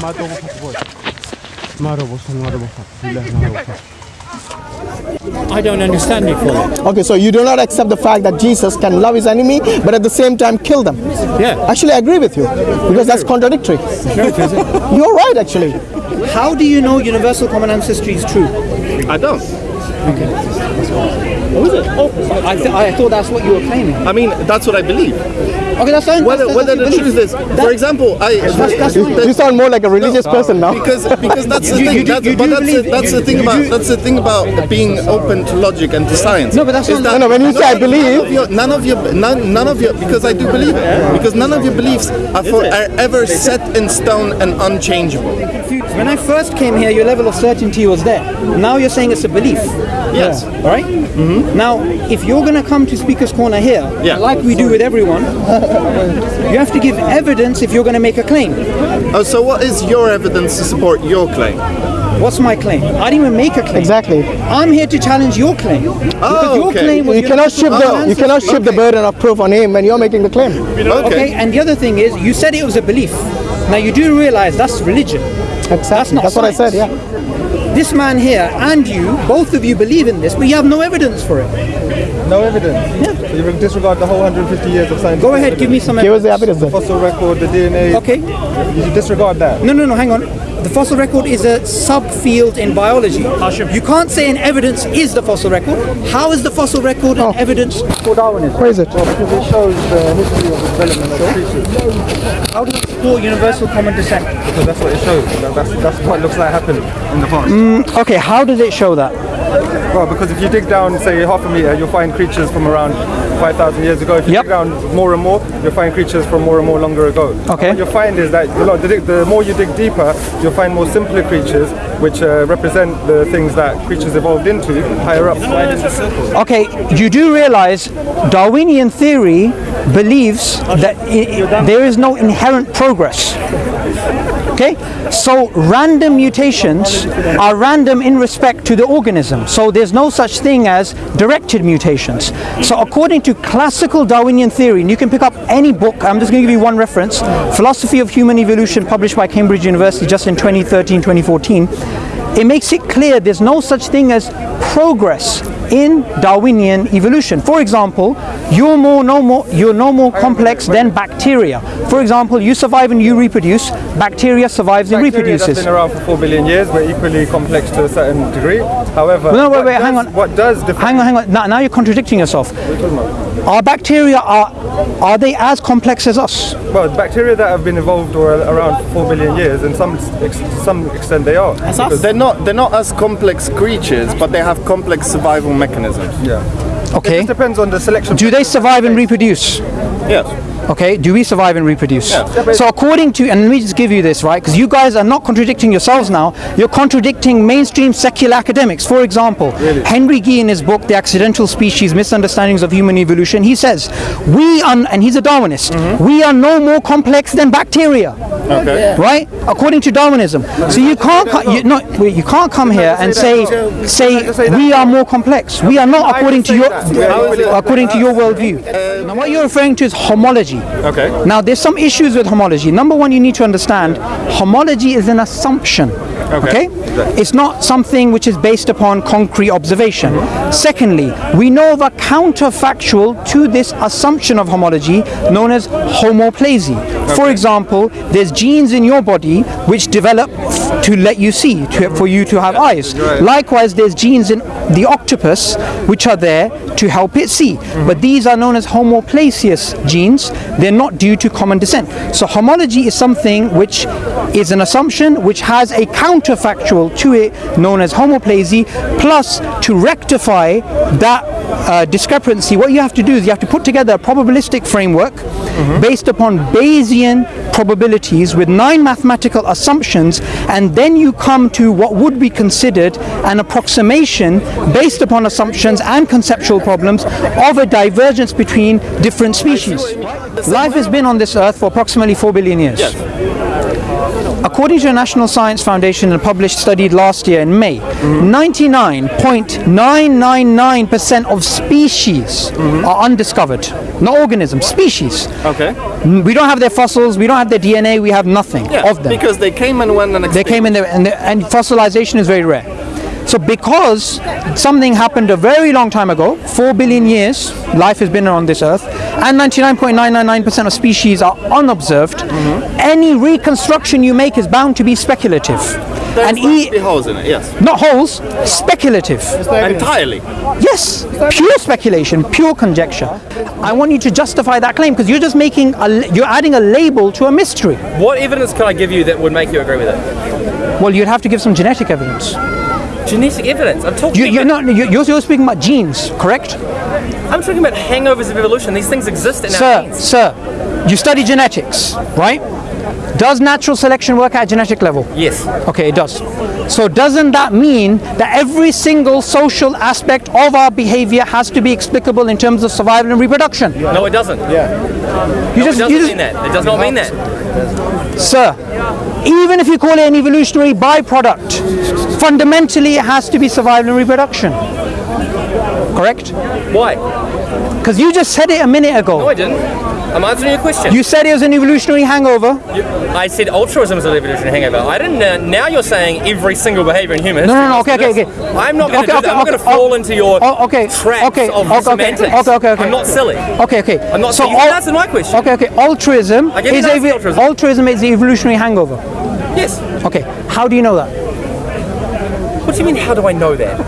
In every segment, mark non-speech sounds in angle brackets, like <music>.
Oh boy, ma dogo fat boy. Ma robo son ma robo fat. Billahi ma robo fat. I don't understand it fully. Okay, so you do not accept the fact that Jesus can love his enemy, but at the same time kill them. Yeah. Actually, I agree with you because that's contradictory. <laughs> You're right, actually. How do you know universal common ancestry is true? I don't. What was oh, I, th- I thought that's what you were claiming. I mean, that's what I believe. Okay, that's fine. Whether that's, whether that's the your truth is, That- for example, I that's You, fine. you sound more like a religious person now. because because that's the You- thing. you do- that's, you but that's, the, believe- that's the thing you about do- that's the thing about being open to logic and to science. No, but that's is not- that No, no, when you say I none of believe- your- none of your none, none of your because I do believe it because none of your beliefs are, for, are ever set in stone and unchangeable. When I first came here, your level of certainty was there. Now you're saying it's a belief. Yes. All right? Mm-hmm. Now, if you're going to come to Speaker's Corner here, Yeah. like we do with everyone, you have to give evidence if you're going to make a claim. Oh, so what is your evidence to support your claim? What's my claim? I didn't even make a claim. Exactly. I'm here to challenge your claim. because your okay. claim You cannot universal shift the you cannot ancestry. shift the burden of proof on him when you're making the claim. Okay, and the other thing is, you said it was a belief. Now you do realize that's religion. That's not That's what I said. Yeah. This man here and you, both of you believe in this, but you have no evidence for it. No evidence. So you disregard the whole 150 years of science. Go ahead, give me some Give us the evidence then. Fossil record, the DNA. Okay. You disregard that. No, no, no, hang on. The fossil record is a subfield in biology. You can't say an evidence is the fossil record. How is the fossil record an oh. evidence for Darwinism? Where is it? Because it shows the history of the development of creatures. How does it support universal common descent? Because that's what it shows. That's, that's what looks like happened in the past. Mm, okay, how does it show that? Well, because if you dig down, say, half a meter, you'll find creatures from around 5,000 years ago. If you Yep. dig down more and more, you'll find creatures from more and more longer ago. Okay. And what you'll find is that the, lo- the, the more you dig deeper, you'll find more simpler creatures, which uh, represent the things that creatures evolved into higher up. Okay, you do realize Darwinian theory believes that there is no inherent progress. Okay, so random mutations are random in respect to the organism. So there's no such thing as directed mutations. So according to classical Darwinian theory, and you can pick up any book, I'm just going to give you one reference Philosophy of Human Evolution, published by Cambridge University just in 2013 2014. It makes it clear there's no such thing as progress in Darwinian evolution. For example, you're more no more you're no more complex than bacteria. For example, you survive and you reproduce. Bacteria survives and Bacteria that's reproduces. been around for 4 billion years, but equally complex to a certain degree. However, No, wait, wait, does, hang on. What does Hang on, hang on. Now, now you're contradicting yourself. Are bacteria are are they as complex as us? Well, bacteria that have been evolved or around for 4 billion years, and some ex- to some extent they are. Because- They're not they're not as complex creatures, but they have complex survival mechanisms. Yeah. It Okay. just depends on the selection. Do they survive and reproduce? Yes. Okay, do we survive and reproduce? Yeah. So according to, and let me just give you this, right? Because you guys are not contradicting yourselves now. You're contradicting mainstream secular academics. For example, Henry Gee in his book, The Accidental Species, Misunderstandings of Human Evolution, he says, we are, and he's a Darwinist, mm-hmm. we are no more complex than bacteria. Okay. Right, according to Darwinism. So you can't, co- you, no, wait, you can't come here and say, say we are more complex. We are not according to your, according to your worldview. Now, what you're referring to is homology. Okay. Now, there's some issues with homology. Number one, you need to understand homology is an assumption. Okay. It's not something which is based upon concrete observation. Mm-hmm. Secondly, we know of a counterfactual to this assumption of homology known as homoplasy. For example, there's genes in your body which develop to let you see, to, for you to have eyes. Likewise, there's genes in the octopus which are there to help it see. Mm-hmm. But these are known as homoplasious genes. They're not due to common descent. So homology is something which is an assumption which has a counterfactual to it known as homoplasy. Plus, to rectify that uh, discrepancy, what you have to do is you have to put together a probabilistic framework based upon Bayesian Bayesian probabilities with nine mathematical assumptions, and then you come to what would be considered an approximation based upon assumptions and conceptual problems of a divergence between different species. Life has been on this earth for approximately 4 billion years. According to the National Science Foundation, a published study last year in May, 99.999% of species are undiscovered. Not organisms, species. Okay. Mm, we don't have their fossils, we don't have their DNA, we have nothing Yeah, of them. because they came and went and they came in there, and, and fossilization is very rare. So because something happened a very long time ago, 4 billion years, life has been on this earth, and 99.999% of species are unobserved, mm-hmm. any reconstruction you make is bound to be speculative. There's and must e- be holes in it. Yes. not holes, speculative. Entirely. Yes, pure speculation, pure conjecture. I want you to justify that claim because you're just making a, you're adding a label to a mystery. What evidence can I give you that would make you agree with it? Well, you'd have to give some genetic evidence. Genetic evidence. I'm talking. You, you're about, not. You're, you're speaking about genes, correct? I'm talking about hangovers of evolution. These things exist in our Sir, genes. sir, you study genetics, right? Does natural selection work at genetic level? Yes. Okay, it does. So doesn't that mean that every single social aspect of our behavior has to be explicable in terms of survival and reproduction? No, it doesn't. Yeah. You it just, doesn't you just mean that. It does not mean that. Sir, even if you call it an evolutionary byproduct, fundamentally it has to be survival and reproduction. Correct? Why? Because you just said it a minute ago. No. I didn't. I'm answering your question. You said it was an evolutionary hangover. You- I said altruism is an evolutionary hangover. I didn't. Uh, now you're saying every single behavior in human No, no, no, okay, okay, okay. I'm not going to Okay, okay, I'm not going okay, to fall oh, into your oh, okay, traps okay, of okay, okay, semantics. okay, okay, okay. I'm not silly. Okay, okay. I'm not so silly. You al- answered my question. Okay, okay. Altruism is an a answer altruism. altruism is the evolutionary hangover. Yes. Okay. How do you know that? What do you mean? How do I know that?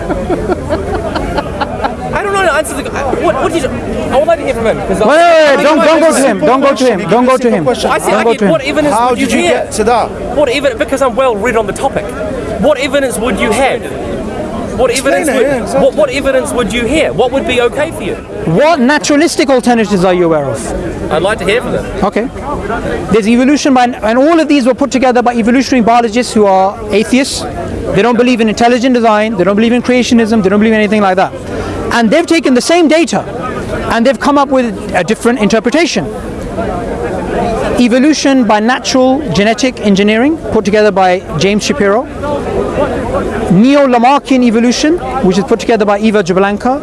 I don't know the answer. To the, I- uh, what, what did you? I would like to hear from him. because Wait, wait, wait, don't, don't go to him. Don't go to him. Don't go to him. I said, I go get, to what him. evidence How would you did you hear? get to that? What evidence? Because I'm well read on the topic. What evidence would you have? What evidence it, would yeah, exactly. what, what evidence would you hear? What would be okay for you? What naturalistic alternatives are you aware of? I'd like to hear from them. Okay. There's evolution by, and all of these were put together by evolutionary biologists who are atheists. They don't believe in intelligent design. They don't believe in creationism. They don't believe in anything like that. And they've taken the same data and they've come up with a different interpretation. Evolution by natural genetic engineering, put together by James Shapiro. Neo-Lamarckian evolution, which is put together by Eva Jablonka.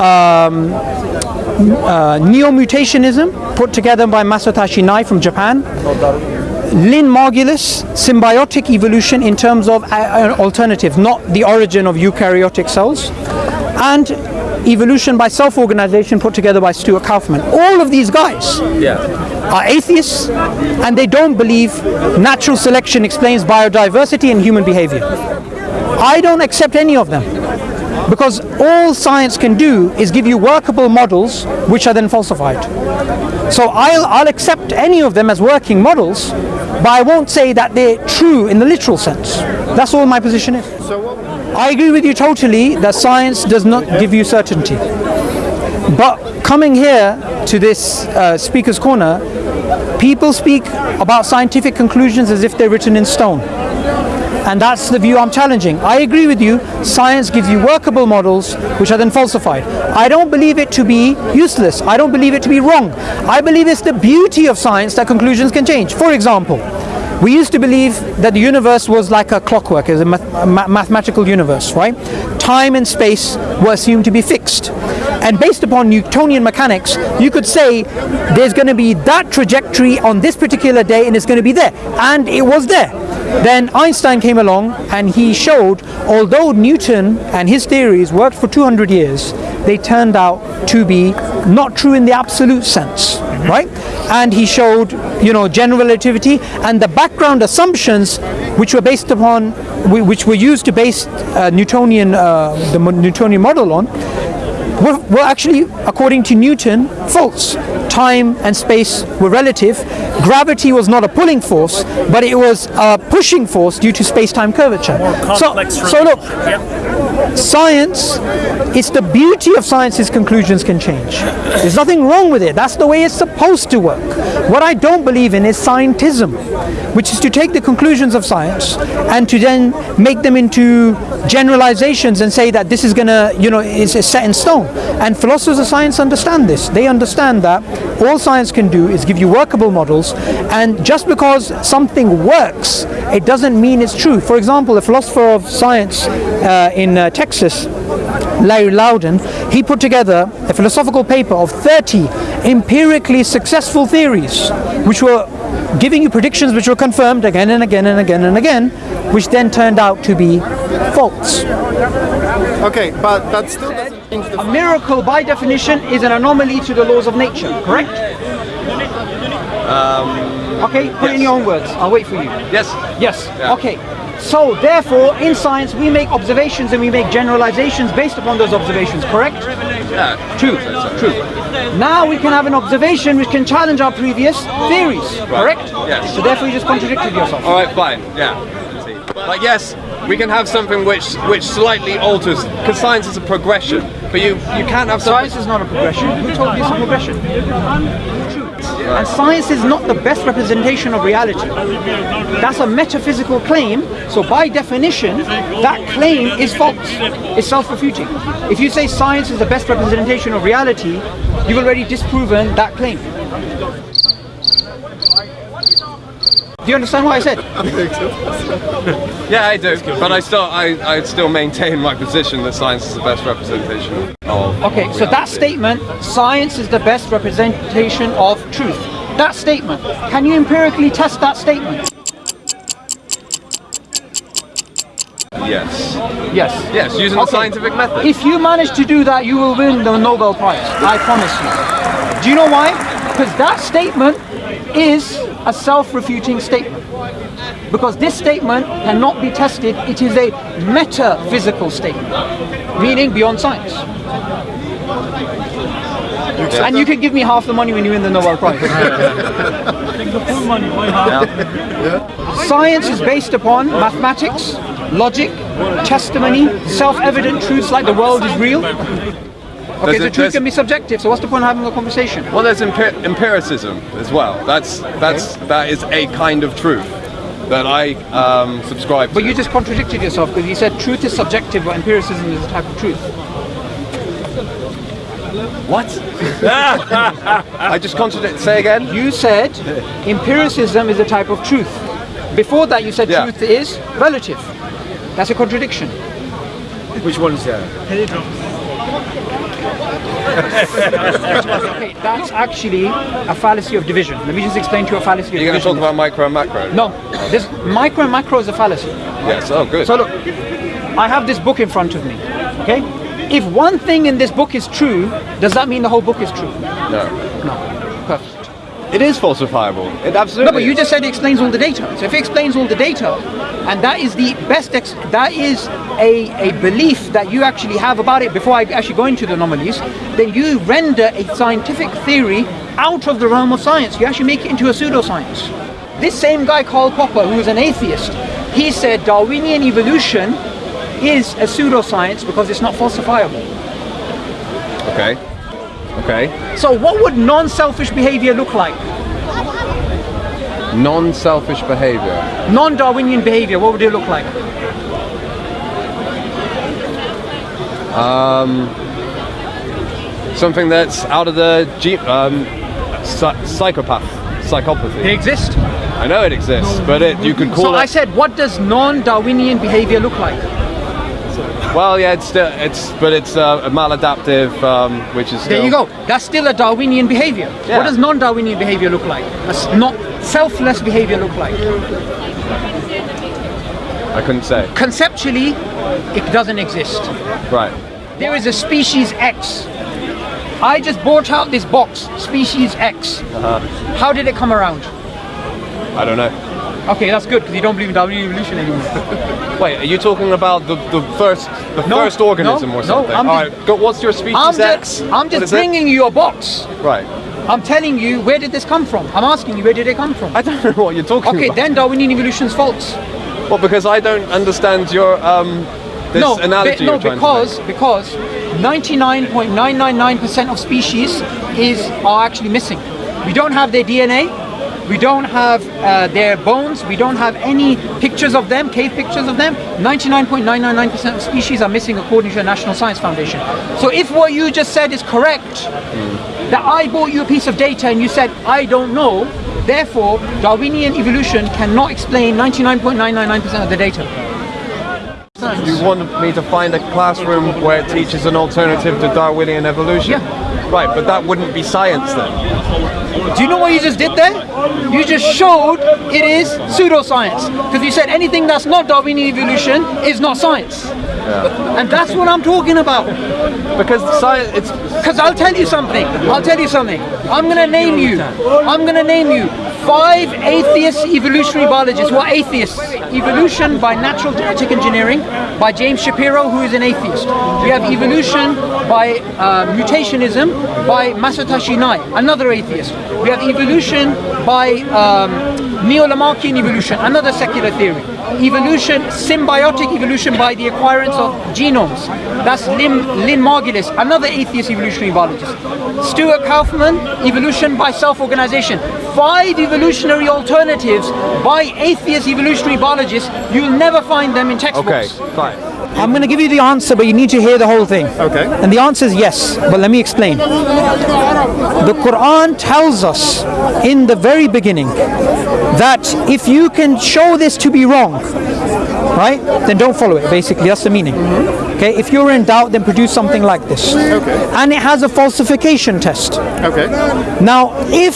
Um, uh, neo-mutationism, put together by Masatoshi Nei from Japan. Lynn Margulis, symbiotic evolution in terms of uh, alternatives, not the origin of eukaryotic cells. And evolution by self-organization put together by Stuart Kauffman. All of these guys Yeah. are atheists and they don't believe natural selection explains biodiversity and human behavior. I don't accept any of them because all science can do is give you workable models which are then falsified. So I'll, I'll accept any of them as working models, but I won't say that they're true in the literal sense. That's all my position is. I agree with you totally that science does not give you certainty. But coming here to this uh, speaker's corner, people speak about scientific conclusions as if they're written in stone. And that's the view I'm challenging. I agree with you, science gives you workable models which are then falsified. I don't believe it to be useless. I don't believe it to be wrong. I believe it's the beauty of science that conclusions can change. For example, we used to believe that the universe was like a clockwork, as a, math- a ma- mathematical universe, right? Time and space were assumed to be fixed. And based upon Newtonian mechanics, you could say there's going to be that trajectory on this particular day and it's going to be there. And it was there. Then Einstein came along and he showed, although Newton and his theories worked for 200 years, they turned out to be not true in the absolute sense, right? And he showed, you know, general relativity and the background assumptions which were based upon, which were used to base uh, Newtonian, uh, the Newtonian model on, were, were actually, according to Newton, false. Time and space were relative. Gravity was not a pulling force, but it was a pushing force due to space-time curvature. So, so look, Yep. Science, it's the beauty of science is conclusions can change. There's nothing wrong with it. That's the way it's supposed to work. What I don't believe in is scientism, which is to take the conclusions of science and to then make them into generalizations and say that this is gonna, you know, is, set in stone. And philosophers of science understand this. They understand that all science can do is give you workable models, and just because something works, it doesn't mean it's true. For example, a philosopher of science uh, in uh, Uh, Texas, Larry Laudan, he put together a philosophical paper of 30 empirically successful theories, which were giving you predictions which were confirmed again and again and again and again, which then turned out to be false. Okay, but that still doesn't change the A miracle, by definition, is an anomaly to the laws of nature, correct? Um, okay, put it in your own words. I'll wait for you. Yes. Yes. Okay. So, therefore, in science, we make observations and we make generalizations based upon those observations, correct? Yeah. True. True. Now we can have an observation which can challenge our previous theories, correct? Yes. So, therefore, you just contradicted yourself. All right, fine. Yeah. Like yes, we can have something which which slightly alters because science is a progression, but you you can't have something. Science is not a progression. Who told you it's a progression? And science is not the best representation of reality. That's a metaphysical claim, so by definition, that claim is false. It's self-refuting. If you say science is the best representation of reality, you've already disproven that claim. Do you understand what I said? <laughs> I think so. yeah, I do, but I still I, I still maintain my position that science is the best representation of. Okay, so that statement, science is the best representation of truth. That statement, can you empirically test that statement? Yes. Yes. Yes, using Okay. the scientific method. If you manage to do that, you will win the Nobel Prize. I promise you. Do you know why? Because that statement is a self-refuting statement. Because this statement cannot be tested, it is a metaphysical statement, meaning beyond science. And you can give me half the money when you win the Nobel Prize. <laughs> Science is based upon mathematics, logic, testimony, self-evident truths like the world is real. Okay, There's the truth can be subjective, so what's the point of having a conversation? Well, there's empir- empiricism as well. That's that's that is a kind of truth that I um, subscribe to. But you just contradicted yourself because you said truth is subjective, but empiricism is a type of truth. what? <laughs> I just contradict. Say again. You said <laughs> empiricism is a type of truth. Before that, you said Yeah. truth is relative. That's a contradiction. Which one is that? Okay, that's actually a fallacy of division. Let me just explain to you a fallacy of You're going to talk about micro and macro. No, this micro and macro is a fallacy. Yes. Oh, good. So look, I have this book in front of me. Okay, if one thing in this book is true, does that mean the whole book is true? no, No. Perfect. It is falsifiable. It absolutely. No, but you is. just said it explains all the data. So if it explains all the data, and that is the best, ex- that is a, a belief that you actually have about it before I actually go into the anomalies, then you render a scientific theory out of the realm of science. You actually make it into a pseudoscience. This same guy, Karl Popper, who is an atheist, he said Darwinian evolution is a pseudoscience because it's not falsifiable. Okay. Okay. So what would non-selfish behavior look like? Non-selfish behavior. Non-Darwinian behavior, what would it look like? Um, Something that's out of the um, psy- psychopath, They psychopathy. exist. I know it exists, but it you could call So it. I said, what does non-Darwinian behavior look like? Well, yeah, it's still it's, but it's uh, a maladaptive, um, which is. There you go. That's still a Darwinian behavior. Yeah. What does non-Darwinian behavior look like? A s- not selfless behavior look like? I couldn't say. Conceptually, it doesn't exist. Right. There is a species X. I just bought out this box, species X. Uh-huh. How did it come around? I don't know. Okay, that's good because you don't believe in Darwinian evolution anymore. <laughs> Wait, are you talking about the, the first the No, first organism no, or no, something? I'm All just- right. Go, what's your species I'm X? just, I'm just is it? bringing you a box. Right. I'm telling you, where did this come from? I'm asking you, where did it come from? I don't know what you're talking Okay, about. Okay, then Darwinian evolution's false. Well, because I don't understand your um, this no, analogy be- no, because because 99.999% of species is are actually missing. We don't have their DNA. We don't have uh, their bones. We don't have any pictures of them, cave pictures of them. 99.999% of species are missing according to the National Science Foundation. So if what you just said is correct, that I bought you a piece of data and you said, I don't know, therefore Darwinian evolution cannot explain 99.999% of the data. You want me to find a classroom where it teaches an alternative to Darwinian evolution? Yeah. Right, but that wouldn't be science then. Do you know what you just did there? You just showed it is pseudoscience. Because you said anything that's not Darwinian evolution is not science. And that's what I'm talking about. Because science, it's Because I'll tell you something. I'll tell you something. I'm going to name you. I'm going to name you five atheist evolutionary biologists who are atheists. Evolution by natural genetic engineering by James Shapiro, who is an atheist. We have evolution by uh, mutationism by Masatoshi Nei, another atheist. We have evolution by um, Neo-Lamarckian evolution, another secular theory. Evolution, symbiotic evolution by the acquirance of genomes. That's Lynn, Lynn Margulis, another atheist evolutionary biologist. Stuart Kauffman, evolution by self-organization. Five evolutionary alternatives by atheist evolutionary biologists. You'll never find them in textbooks. okay, fine. I'm going to give you the answer, but you need to hear the whole thing. Okay. And the answer is yes, but let me explain. The Quran tells us in the very beginning that if you can show this to be wrong, right, then don't follow it. Basically, that's the meaning. Okay. If you're in doubt, then produce something like this. Okay. And it has a falsification test. Okay. Now, if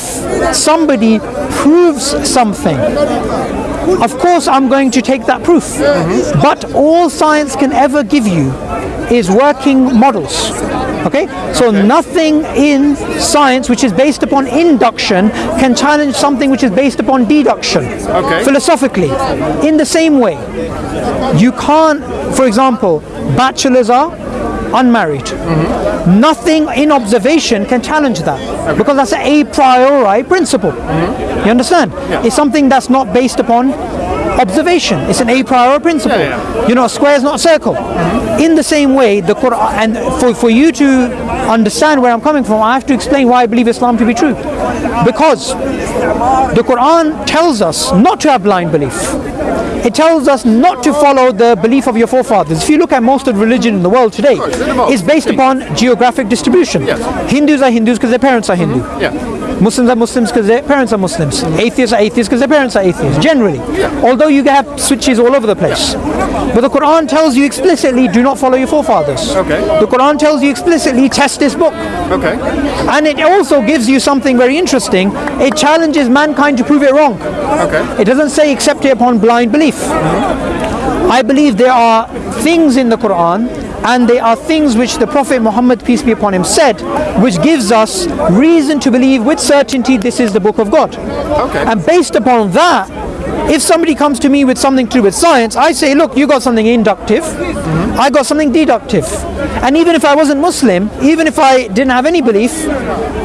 somebody proves something, of course I'm going to take that proof. But all science can ever give you is working models. Okay? So nothing in science which is based upon induction can challenge something which is based upon deduction. Okay. Philosophically. In the same way, you can't, for example, bachelors are unmarried. Nothing in observation can challenge that because that's an a priori principle. Mm-hmm. You understand? It's something that's not based upon observation. It's an a priori principle. Yeah, You know, a square is not a circle. Mm-hmm. In the same way, the Quran, and for, for you to understand where I'm coming from, I have to explain why I believe Islam to be true. Because the Quran tells us not to have blind belief. It tells us not to follow the belief of your forefathers. If you look at most of the religion in the world today, it's based upon geographic distribution. Hindus are Hindus because their parents are Hindu. Yeah. Muslims are Muslims because their parents are Muslims. Atheists are atheists because their parents are atheists, generally. Although you have switches all over the place. But the Quran tells you explicitly do not follow your forefathers. Okay. The Quran tells you explicitly test this book. Okay. And it also gives you something very interesting. It challenges mankind to prove it wrong. Okay. It doesn't say accept it upon blind belief. Mm-hmm. I believe there are things in the Quran and they are things which the Prophet Muhammad, peace be upon him, said, which gives us reason to believe with certainty this is the book of God. Okay. And based upon that, if somebody comes to me with something to do with science, I say, look, you got something inductive, I got something deductive. And even if I wasn't Muslim, even if I didn't have any belief,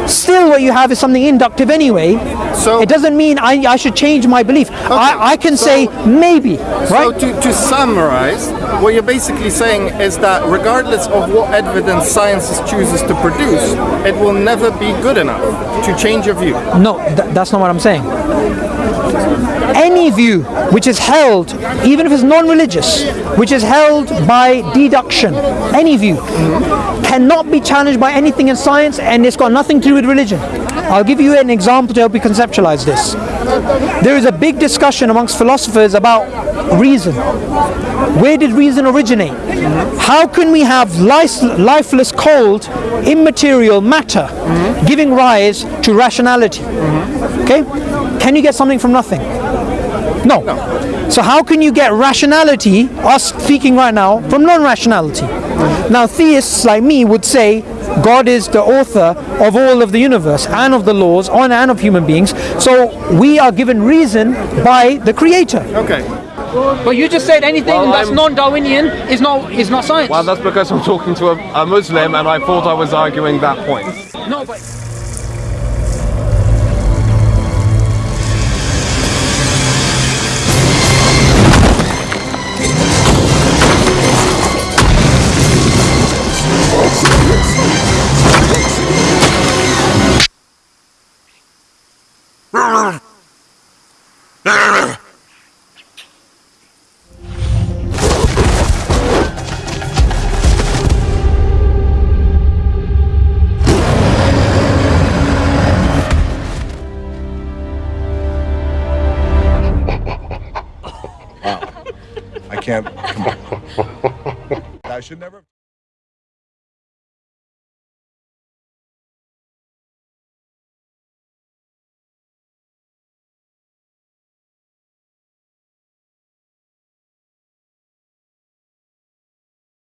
still what you have is something inductive anyway. So- it doesn't mean I, I should change my belief. I, I can so- say maybe, So right? to, to summarize, what you're basically saying is that regardless of what evidence science chooses to produce, it will never be good enough to change your view. No, th- that's not what I'm saying. Any view which is held, even if it's non-religious, which is held by deduction, any view, cannot be challenged by anything in science and it's got nothing to do with religion. I'll give you an example to help you conceptualize this. There is a big discussion amongst philosophers about reason. Where did reason originate? How can we have lice- lifeless, cold, immaterial matter giving rise to rationality? Okay? Can you get something from nothing? No. So how can you get rationality, us speaking right now, from non-rationality? Now theists like me would say God is the author of all of the universe and of the laws on and of human beings. So we are given reason by the creator. Okay. But you just said anything Well, that's non-Darwinian is not is not science. Well, that's because I'm talking to a, a Muslim and I thought I was arguing that point. no, but 啊啊